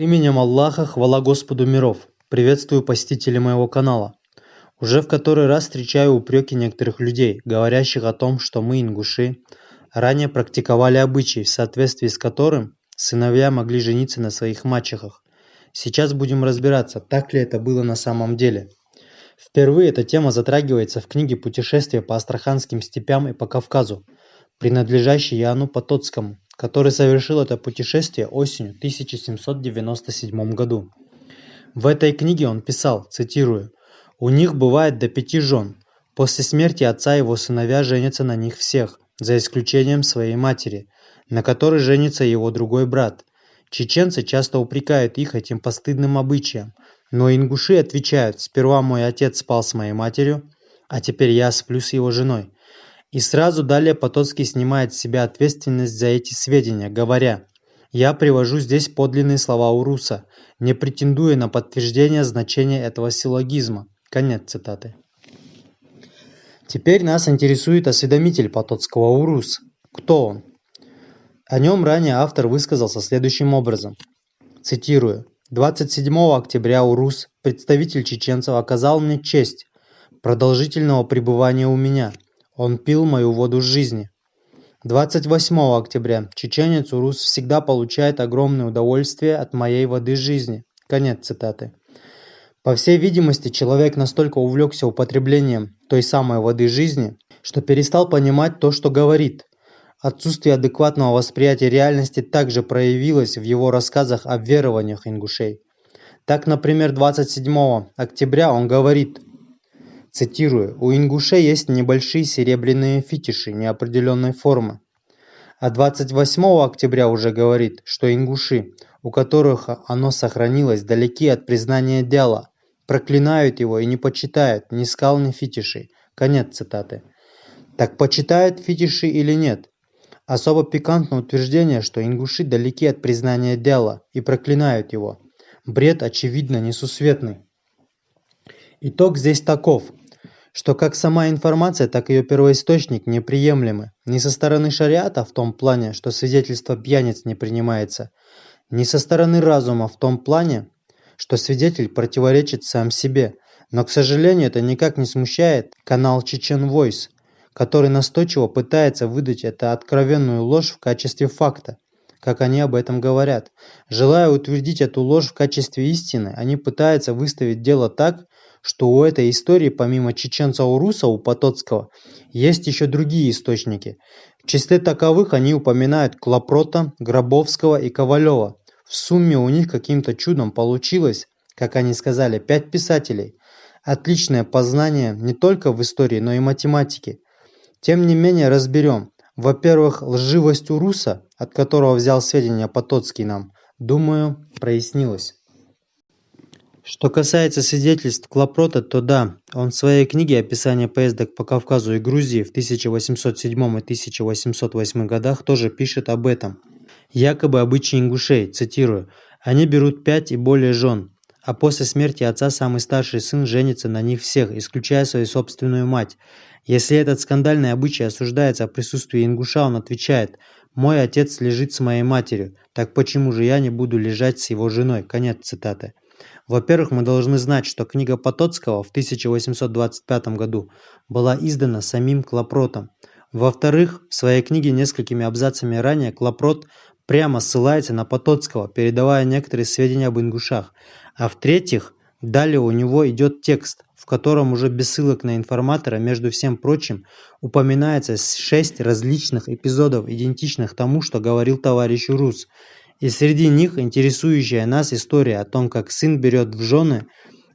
Именем Аллаха, хвала Господу миров. Приветствую посетителей моего канала. Уже в который раз встречаю упреки некоторых людей, говорящих о том, что мы, ингуши, ранее практиковали обычаи, в соответствии с которым сыновья могли жениться на своих мачехах. Сейчас будем разбираться, так ли это было на самом деле. Впервые эта тема затрагивается в книге «Путешествие по Астраханским степям и по Кавказу», принадлежащей Яну Потоцкому, который совершил это путешествие осенью 1797 году. В этой книге он писал, цитирую, «У них бывает до пяти жен. После смерти отца его сыновья женятся на них всех, за исключением своей матери, на которой женится его другой брат. Чеченцы часто упрекают их этим постыдным обычаем, но ингуши отвечают, сперва мой отец спал с моей матерью, а теперь я сплю с его женой. И сразу далее Потоцкий снимает с себя ответственность за эти сведения, говоря «Я привожу здесь подлинные слова Уруса, не претендуя на подтверждение значения этого силлогизма». Конец цитаты. Теперь нас интересует осведомитель Потоцкого Урус. Кто он? О нем ранее автор высказался следующим образом. Цитирую. 27 октября Урус, представитель чеченцев, оказал мне честь продолжительного пребывания у меня – он пил мою воду жизни. 28 октября. Чеченец Урус всегда получает огромное удовольствие от моей воды жизни. Конец цитаты. По всей видимости, человек настолько увлекся употреблением той самой воды жизни, что перестал понимать то, что говорит. Отсутствие адекватного восприятия реальности также проявилось в его рассказах о верованиях ингушей. Так, например, 27 октября он говорит Цитирую: «У ингушей есть небольшие серебряные фетиши неопределенной формы». А 28 октября уже говорит, что ингуши, у которых оно сохранилось, далеки от признания дела, проклинают его и не почитают ни скал, ни фетишей. Конец цитаты. Так почитают фетиши или нет? Особо пикантно утверждение, что ингуши далеки от признания дела и проклинают его. Бред, очевидно, несусветный. Итог здесь таков что как сама информация, так и ее первоисточник неприемлемы ни со стороны шариата в том плане, что свидетельство пьяниц не принимается, ни со стороны разума в том плане, что свидетель противоречит сам себе. Но, к сожалению, это никак не смущает канал Chechen Voice, который настойчиво пытается выдать эту откровенную ложь в качестве факта, как они об этом говорят. Желая утвердить эту ложь в качестве истины, они пытаются выставить дело так, что у этой истории помимо чеченца Уруса у Потоцкого есть еще другие источники. В числе таковых они упоминают Клопрота, Гробовского и Ковалева. В сумме у них каким-то чудом получилось, как они сказали, пять писателей. Отличное познание не только в истории, но и математике. Тем не менее разберем. Во-первых, лживость Уруса, от которого взял сведения Потоцкий нам, думаю, прояснилась. Что касается свидетельств Клопрота, то да, он в своей книге «Описание поездок по Кавказу и Грузии» в 1807 и 1808 годах тоже пишет об этом. Якобы обычаи ингушей, цитирую, «они берут пять и более жен, а после смерти отца самый старший сын женится на них всех, исключая свою собственную мать. Если этот скандальный обычай осуждается в присутствии ингуша, он отвечает «Мой отец лежит с моей матерью, так почему же я не буду лежать с его женой?» Конец цитаты. Во-первых, мы должны знать, что книга Потоцкого в 1825 году была издана самим Клопротом. Во-вторых, в своей книге несколькими абзацами ранее Клопрот прямо ссылается на Потоцкого, передавая некоторые сведения об ингушах. А в-третьих, далее у него идет текст, в котором уже без ссылок на информатора, между всем прочим, упоминается шесть различных эпизодов, идентичных тому, что говорил товарищ Рус – и среди них интересующая нас история о том, как сын берет в жены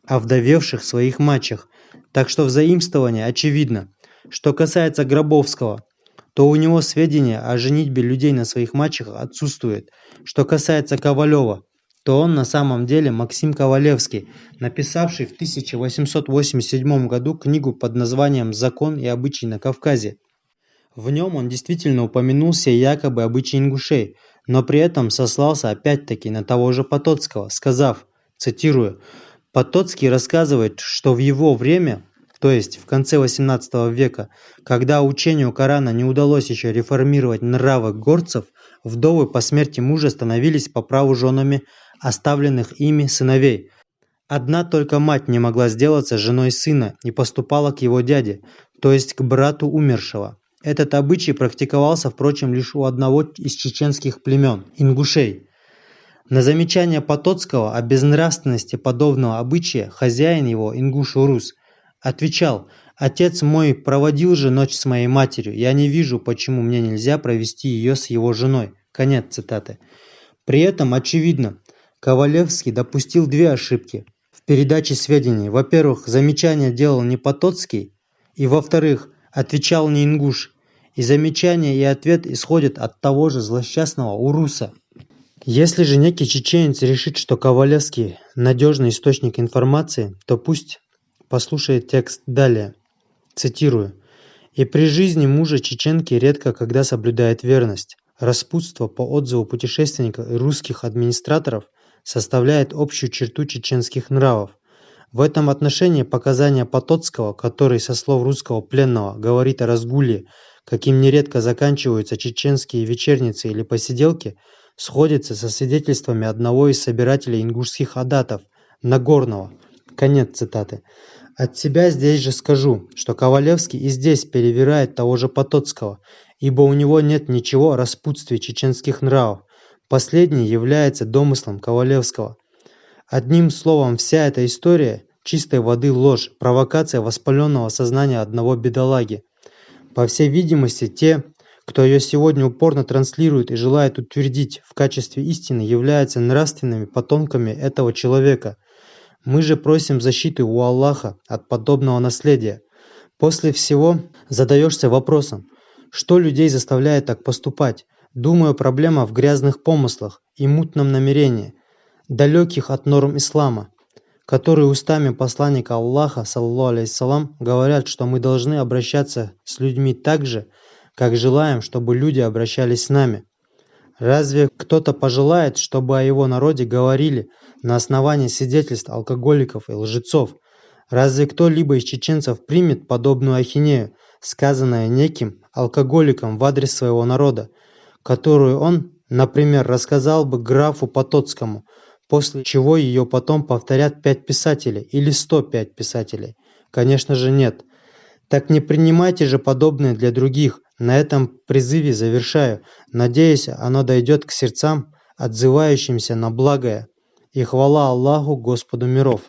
овдовевших своих мачех. Так что взаимствование очевидно. Что касается Гробовского, то у него сведения о женитьбе людей на своих мачехах отсутствует. Что касается Ковалева, то он на самом деле Максим Ковалевский, написавший в 1887 году книгу под названием «Закон и обычаи на Кавказе». В нем он действительно упомянул все якобы обычаи ингушей, но при этом сослался опять-таки на того же Потоцкого, сказав, цитирую, «Потоцкий рассказывает, что в его время, то есть в конце XVIII века, когда учению Корана не удалось еще реформировать нравы горцев, вдовы по смерти мужа становились по праву женами оставленных ими сыновей. Одна только мать не могла сделаться женой сына и поступала к его дяде, то есть к брату умершего. Этот обычай практиковался, впрочем, лишь у одного из чеченских племен – ингушей. На замечание Потоцкого о безнравственности подобного обычая хозяин его, ингуш Урус, отвечал «Отец мой проводил же ночь с моей матерью, я не вижу, почему мне нельзя провести ее с его женой». Конец цитаты. При этом, очевидно, Ковалевский допустил две ошибки в передаче сведений. Во-первых, замечание делал не Потоцкий, и во-вторых, отвечал не ингуш, и замечание и ответ исходят от того же злосчастного Уруса. Если же некий чеченец решит, что Ковалевский – надежный источник информации, то пусть послушает текст далее. Цитирую. «И при жизни мужа чеченки редко когда соблюдает верность. Распутство, по отзыву путешественников и русских администраторов, составляет общую черту чеченских нравов. В этом отношении показания Потоцкого, который, со слов русского пленного, говорит о разгуле, каким нередко заканчиваются чеченские вечерницы или посиделки, сходится со свидетельствами одного из собирателей ингушских адатов, Нагорного. Конец цитаты. От себя здесь же скажу, что Ковалевский и здесь перевирает того же Потоцкого, ибо у него нет ничего о распутстве чеченских нравов. Последний является домыслом Ковалевского. Одним словом, вся эта история – чистой воды ложь, провокация воспаленного сознания одного бедолаги. По всей видимости, те, кто ее сегодня упорно транслирует и желает утвердить в качестве истины, являются нравственными потомками этого человека. Мы же просим защиты у Аллаха от подобного наследия. После всего задаешься вопросом, что людей заставляет так поступать? Думаю, проблема в грязных помыслах и мутном намерении, далеких от норм ислама которые устами посланника Аллаха, саллаллаху алейхиссалам, говорят, что мы должны обращаться с людьми так же, как желаем, чтобы люди обращались с нами. Разве кто-то пожелает, чтобы о его народе говорили на основании свидетельств алкоголиков и лжецов? Разве кто-либо из чеченцев примет подобную ахинею, сказанное неким алкоголиком в адрес своего народа, которую он, например, рассказал бы графу Потоцкому – после чего ее потом повторят пять писателей или 105 писателей? Конечно же нет. Так не принимайте же подобное для других. На этом призыве завершаю. Надеюсь, оно дойдет к сердцам, отзывающимся на благое. И хвала Аллаху, Господу миров.